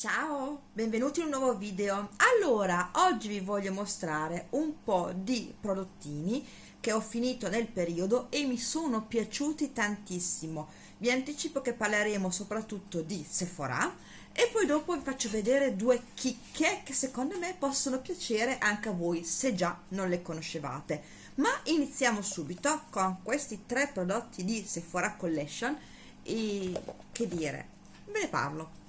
Ciao, benvenuti in un nuovo video. Allora, oggi vi voglio mostrare un po' di prodottini che ho finito nel periodo e mi sono piaciuti tantissimo. Vi anticipo che parleremo soprattutto di Sephora e poi dopo vi faccio vedere due chicche che secondo me possono piacere anche a voi se già non le conoscevate. Ma iniziamo subito con questi tre prodotti di Sephora Collection e che dire, ve ne parlo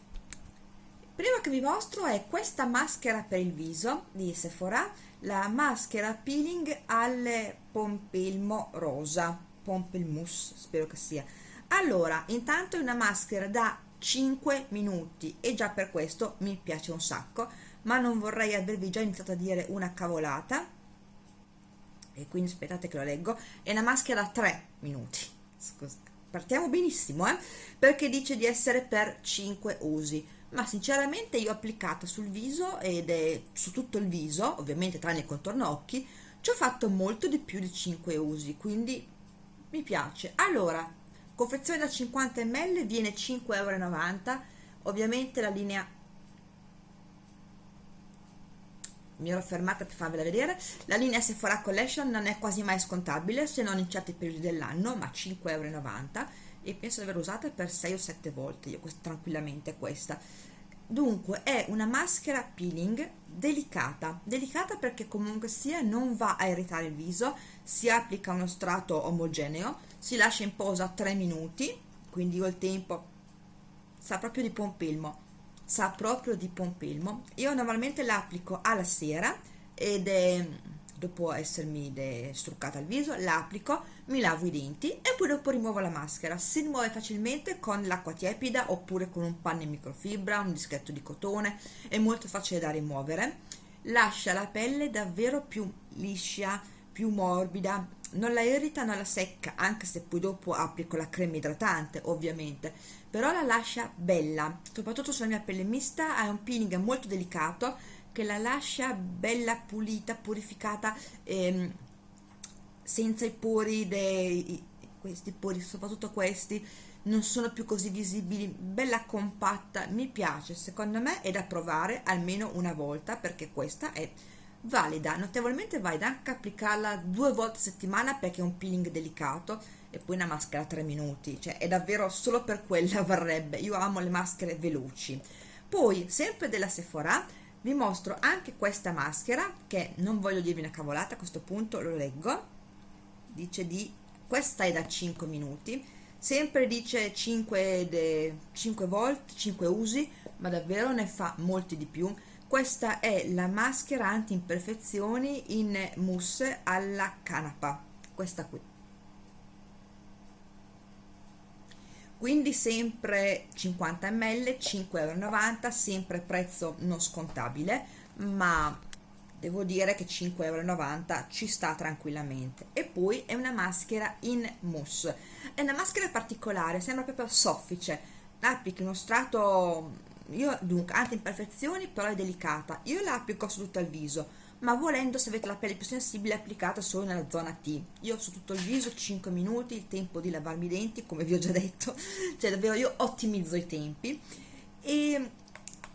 prima che vi mostro è questa maschera per il viso di Sephora la maschera peeling al pompelmo rosa pompelmousse spero che sia. Allora intanto è una maschera da 5 minuti e già per questo mi piace un sacco ma non vorrei avervi già iniziato a dire una cavolata. E quindi aspettate che lo leggo. È una maschera da 3 minuti. Scusa. Partiamo benissimo eh? perché dice di essere per 5 usi ma sinceramente io ho applicato sul viso ed è su tutto il viso ovviamente tranne il contorno occhi ci ho fatto molto di più di 5 usi quindi mi piace. Allora confezione da 50 ml viene 5,90 euro ovviamente la linea mi ero fermata per farvela vedere la linea Sephora Collection non è quasi mai scontabile se non in certi periodi dell'anno ma 5,90 euro e penso di aver usata per 6 o 7 volte io questa, tranquillamente questa. Dunque è una maschera peeling delicata. Delicata perché comunque sia non va a irritare il viso si applica uno strato omogeneo si lascia in posa 3 minuti quindi io il tempo sa proprio di pompilmo sa proprio di pompilmo io normalmente l'applico alla sera ed è dopo essermi struccata il viso l'applico mi lavo i denti e poi dopo rimuovo la maschera. Si rimuove facilmente con l'acqua tiepida oppure con un panno in microfibra un dischetto di cotone. È molto facile da rimuovere. Lascia la pelle davvero più liscia più morbida. Non la irrita, non la secca, anche se poi dopo applico la crema idratante, ovviamente, però la lascia bella, soprattutto sulla mia pelle mista, ha un peeling molto delicato che la lascia bella pulita, purificata, ehm, senza i pori, dei, questi pori, soprattutto questi, non sono più così visibili, bella compatta, mi piace, secondo me è da provare almeno una volta perché questa è valida, notevolmente valida, anche applicarla due volte a settimana perché è un peeling delicato e poi una maschera 3 minuti, cioè è davvero solo per quella varrebbe, io amo le maschere veloci. Poi, sempre della Sephora, vi mostro anche questa maschera che non voglio dirvi una cavolata a questo punto lo leggo dice di questa è da 5 minuti sempre dice 5, de, 5 volt 5 usi ma davvero ne fa molti di più. Questa è la maschera anti imperfezioni in mousse alla canapa questa qui. Quindi sempre 50 ml 5,90 euro sempre prezzo non scontabile ma devo dire che 5,90 euro ci sta tranquillamente. E poi è una maschera in mousse. È una maschera particolare sembra proprio soffice. Applichi uno strato io dunque anti imperfezioni però è delicata. Io la applico su tutto il viso ma volendo se avete la pelle più sensibile applicata solo nella zona T. Io su tutto il viso 5 minuti il tempo di lavarmi i denti come vi ho già detto. Cioè davvero io ottimizzo i tempi. E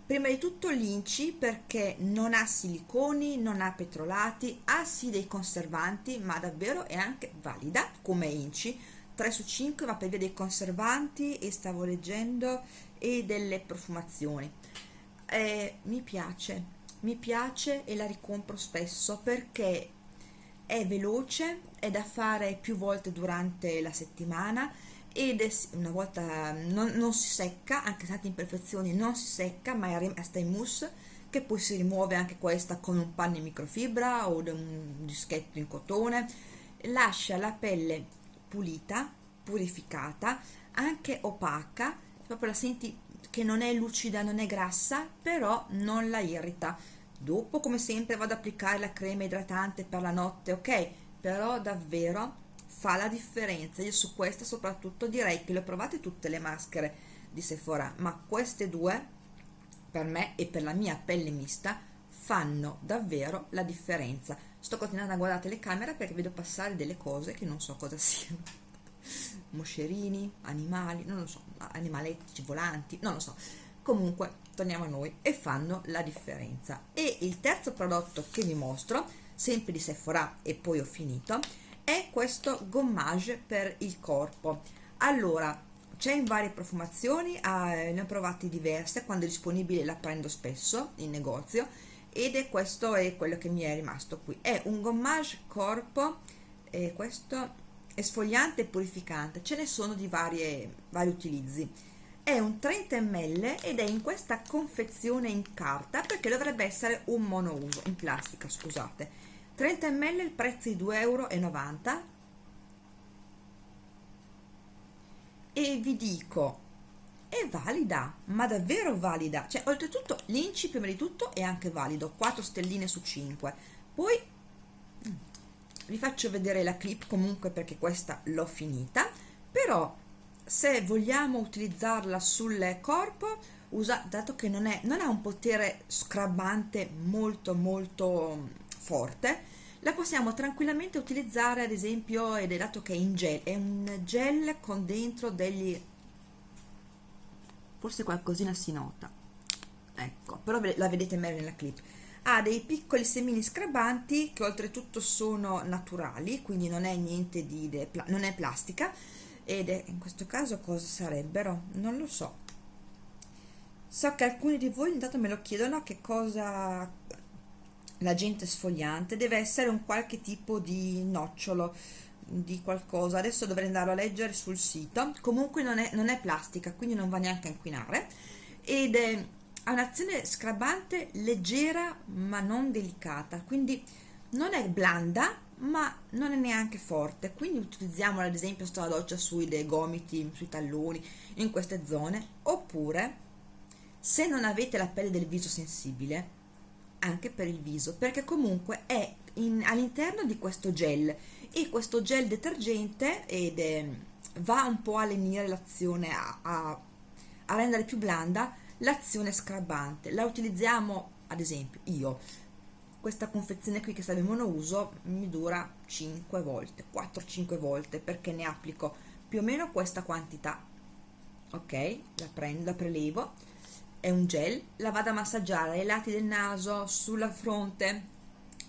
prima di tutto l'inci perché non ha siliconi non ha petrolati ha sì dei conservanti ma davvero è anche valida come inci. 3 su 5 va per via dei conservanti e stavo leggendo e delle profumazioni. Eh, mi piace mi piace e la ricompro spesso perché è veloce, è da fare più volte durante la settimana ed è una volta non, non si secca, anche tante imperfezioni non si secca ma resta in mousse che poi si rimuove anche questa con un panno in microfibra o un dischetto in cotone lascia la pelle pulita, purificata, anche opaca proprio la senti che non è lucida, non è grassa, però non la irrita. Dopo, come sempre, vado ad applicare la crema idratante per la notte, ok? Però davvero fa la differenza. Io su questa soprattutto direi che le ho provate tutte le maschere di Sephora, ma queste due, per me e per la mia pelle mista, fanno davvero la differenza. Sto continuando a guardare le camere perché vedo passare delle cose che non so cosa siano moscerini, animali, non lo so, animaletti volanti, non lo so. comunque torniamo a noi e fanno la differenza e il terzo prodotto che vi mostro sempre di Sephora e poi ho finito è questo gommage per il corpo. Allora c'è in varie profumazioni eh, ne ho provate diverse quando è disponibile la prendo spesso in negozio ed è questo è quello che mi è rimasto qui. È un gommage corpo e questo esfoliante e purificante ce ne sono di varie, vari utilizzi. È un 30 ml ed è in questa confezione in carta perché dovrebbe essere un monouso in plastica scusate 30 ml il prezzo di 2,90 euro e vi dico è valida ma davvero valida. Cioè oltretutto l'inci prima di tutto è anche valido. 4 stelline su 5 poi mm, vi faccio vedere la clip comunque perché questa l'ho finita. Però se vogliamo utilizzarla sul corpo usa, dato che non, è, non ha un potere scrabbante molto molto forte la possiamo tranquillamente utilizzare ad esempio ed è dato che è in gel è un gel con dentro degli forse qualcosina si nota. Ecco però la vedete meglio nella clip. Ha dei piccoli semini scrabanti che oltretutto sono naturali quindi non è niente di non è plastica ed è in questo caso cosa sarebbero? Non lo so. So che alcuni di voi intanto me lo chiedono che cosa l'agente sfogliante deve essere un qualche tipo di nocciolo di qualcosa. Adesso dovrei andare a leggere sul sito. Comunque non è, non è plastica quindi non va neanche a inquinare. Ed è, ha un'azione scrabbante leggera ma non delicata. Quindi non è blanda ma non è neanche forte. Quindi utilizziamola ad esempio sto la doccia sui dei gomiti sui talloni in queste zone. Oppure se non avete la pelle del viso sensibile anche per il viso perché comunque è all'interno di questo gel. E questo gel detergente ed è, va un po' a lenire l'azione a, a, a rendere più blanda l'azione scrabbante la utilizziamo ad esempio io. Questa confezione qui che serve monouso mi dura 5 volte 4-5 volte perché ne applico più o meno questa quantità. Ok la prendo la prelevo è un gel, la vado a massaggiare ai lati del naso, sulla fronte,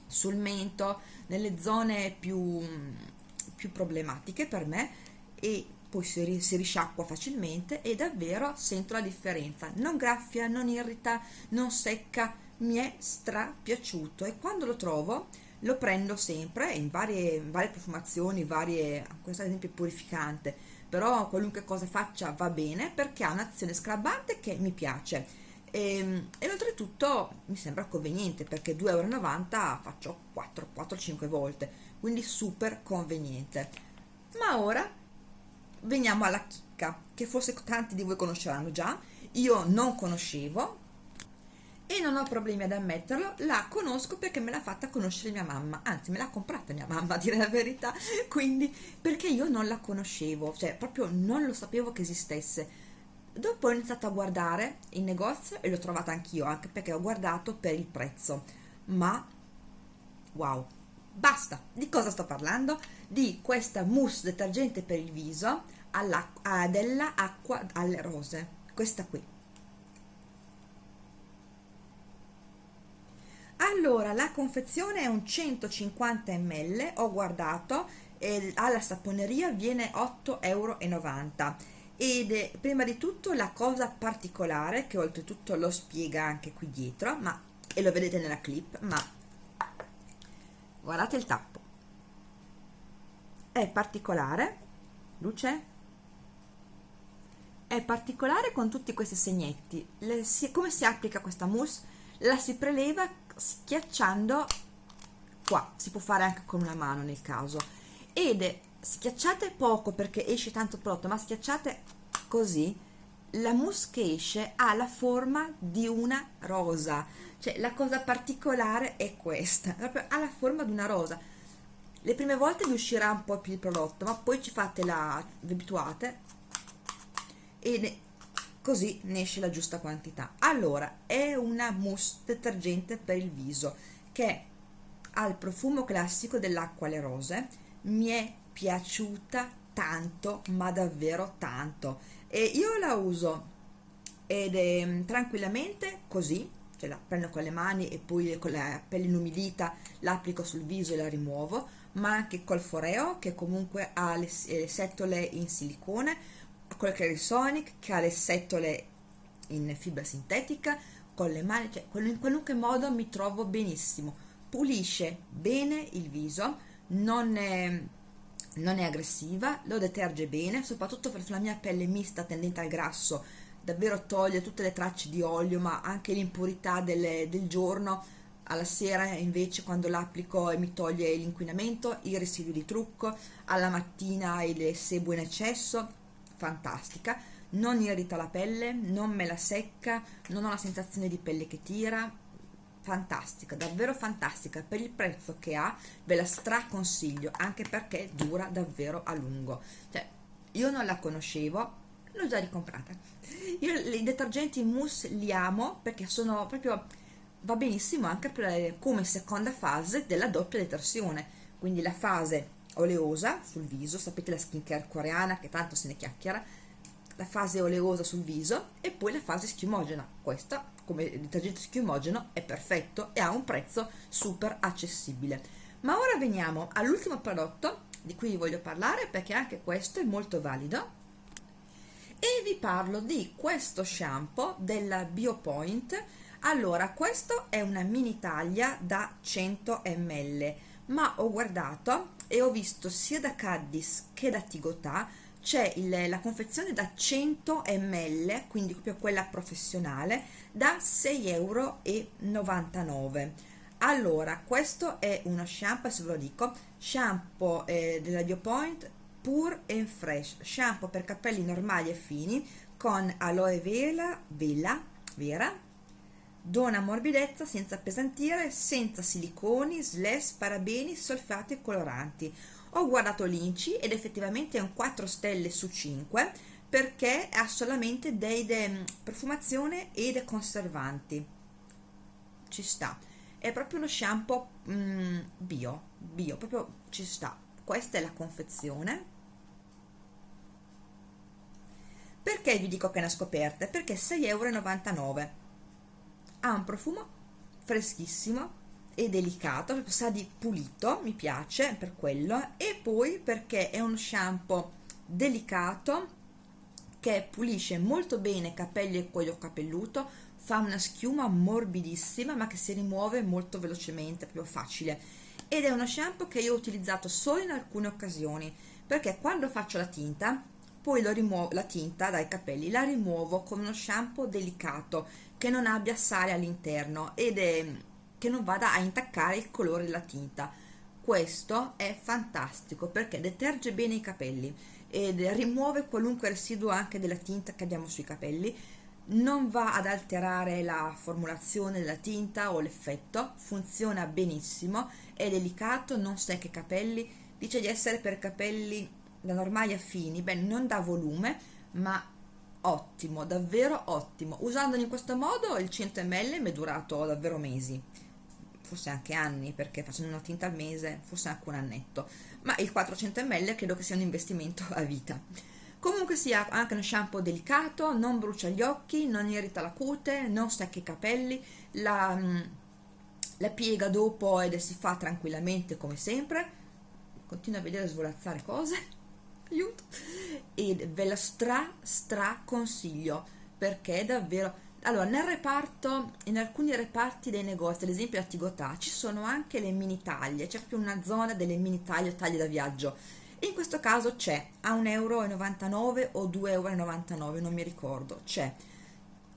sul mento, nelle zone più, più problematiche per me e poi si, si risciacqua facilmente e davvero sento la differenza. Non graffia, non irrita, non secca, mi è stra piaciuto e quando lo trovo lo prendo sempre in varie, varie profumazioni, varie, questo ad esempio è purificante, però qualunque cosa faccia va bene perché ha un'azione scrabbante che mi piace. E, ehm, e oltretutto mi sembra conveniente perché 2,90 euro faccio 4-5 volte quindi super conveniente. Ma ora veniamo alla chicca che forse tanti di voi conosceranno già. Io non conoscevo e non ho problemi ad ammetterlo, la conosco perché me l'ha fatta conoscere mia mamma, anzi me l'ha comprata mia mamma a dire la verità, quindi perché io non la conoscevo, cioè proprio non lo sapevo che esistesse. Dopo ho iniziato a guardare in negozio e l'ho trovata anch'io, anche perché ho guardato per il prezzo, ma wow, basta! Di cosa sto parlando? Di questa mousse detergente per il viso alla, della acqua alle rose, questa qui allora la confezione è un 150 ml ho guardato e alla saponeria viene 8,90 euro ed è, prima di tutto la cosa particolare che oltretutto lo spiega anche qui dietro ma e lo vedete nella clip ma guardate il tappo. È particolare luce? È particolare con tutti questi segnetti. Le, si, come si applica questa mousse? La si preleva schiacciando qua. Si può fare anche con una mano nel caso. Ed schiacciate poco perché esce tanto prodotto ma schiacciate così la mousse che esce ha la forma di una rosa. Cioè la cosa particolare è questa proprio ha la forma di una rosa. Le prime volte vi uscirà un po' più il prodotto ma poi ci fate la vi abituate e così ne esce la giusta quantità. Allora è una mousse detergente per il viso che ha il profumo classico dell'acqua alle rose. Mi è piaciuta tanto ma davvero tanto. E io la uso ed è mm, tranquillamente così. Cioè la prendo con le mani e poi con la pelle inumidita l'applico sul viso e la rimuovo ma anche col foreo che comunque ha le, le setole in silicone con il Clarisonic che ha le setole in fibra sintetica con le mani, cioè in qualunque modo mi trovo benissimo. Pulisce bene il viso non è, non è aggressiva lo deterge bene soprattutto per la mia pelle mista tendente al grasso davvero toglie tutte le tracce di olio ma anche l'impurità del, del giorno. Alla sera invece quando l'applico mi toglie l'inquinamento, i residui di trucco, alla mattina il sebo in eccesso, fantastica, non irrita la pelle, non me la secca, non ho la sensazione di pelle che tira, fantastica, davvero fantastica, per il prezzo che ha ve la straconsiglio, anche perché dura davvero a lungo, cioè io non la conoscevo, l'ho già ricomprata. Io i detergenti mousse li amo perché sono proprio va benissimo anche per, come seconda fase della doppia detersione, quindi la fase oleosa sul viso, sapete la skincare coreana che tanto se ne chiacchiera, la fase oleosa sul viso e poi la fase schiumogena. Questa come detergente schiumogeno è perfetto e ha un prezzo super accessibile. Ma ora veniamo all'ultimo prodotto di cui vi voglio parlare perché anche questo è molto valido e vi parlo di questo shampoo della Biopoint allora questo è una mini taglia da 100 ml ma ho guardato e ho visto sia da Caddis che da Tigotà c'è la confezione da 100 ml quindi proprio quella professionale da 6,99 euro allora questo è uno shampoo se ve lo dico shampoo eh, della Biopoint Pure and Fresh, shampoo per capelli normali e fini con aloe vera, vela, vera, dona morbidezza senza appesantire, senza siliconi, slash, parabeni, solfati e coloranti. Ho guardato l'Inci ed effettivamente è un 4 stelle su 5 perché ha solamente dei de, profumazione e dei conservanti. Ci sta. È proprio uno shampoo mm, bio, bio, proprio ci sta. Questa è la confezione Perché vi dico che è una scoperta? Perché 6,99 euro. Ha un profumo freschissimo e delicato, sa di pulito, mi piace per quello, e poi perché è uno shampoo delicato che pulisce molto bene capelli e cuoio capelluto, fa una schiuma morbidissima ma che si rimuove molto velocemente, proprio facile. Ed è uno shampoo che io ho utilizzato solo in alcune occasioni, perché quando faccio la tinta poi rimuovo, la tinta dai capelli la rimuovo con uno shampoo delicato che non abbia sale all'interno ed è che non vada a intaccare il colore della tinta. Questo è fantastico perché deterge bene i capelli ed rimuove qualunque residuo anche della tinta che abbiamo sui capelli. Non va ad alterare la formulazione della tinta o l'effetto funziona benissimo è delicato non secca i capelli dice di essere per capelli da normali a fini, beh non da volume ma ottimo, davvero ottimo. Usandolo in questo modo il 100 ml mi è durato davvero mesi forse anche anni perché facendo una tinta al mese forse anche un annetto. Ma il 400 ml credo che sia un investimento a vita. Comunque sia anche uno shampoo delicato non brucia gli occhi non irrita la cute non stacca i capelli la, mm, la piega dopo ed si fa tranquillamente come sempre. Continuo a vedere svolazzare cose aiuto. E ve la stra stra consiglio perché davvero allora nel reparto in alcuni reparti dei negozi ad esempio a Tigotà ci sono anche le mini taglie c'è proprio una zona delle mini taglie taglie da viaggio. In questo caso c'è a 1,99 euro o 2,99 euro non mi ricordo c'è.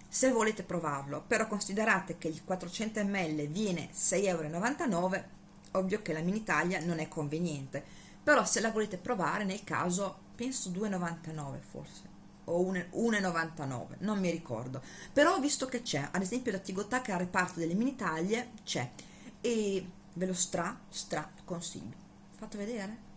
Se volete provarlo però considerate che il 400 ml viene 6,99 euro ovvio che la mini taglia non è conveniente però se la volete provare nel caso penso 2,99 forse o 1,99 non mi ricordo. Però visto che c'è ad esempio da Tigotà che ha reparto delle mini taglie c'è. E ve lo stra stra consiglio. Fatto vedere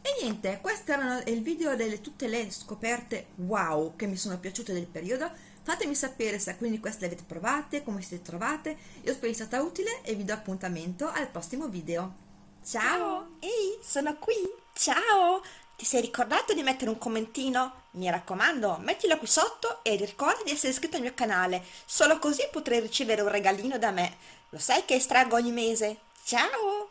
e niente questo era il video delle tutte le scoperte wow che mi sono piaciute del periodo. Fatemi sapere se quindi queste le avete provate come siete trovate. Io spero sia stata utile e vi do appuntamento al prossimo video Ciao! Ehi, sono qui! Ciao! Ti sei ricordato di mettere un commentino? Mi raccomando, mettilo qui sotto e ricorda di essere iscritto al mio canale, solo così potrai ricevere un regalino da me. Lo sai che estraggo ogni mese? Ciao!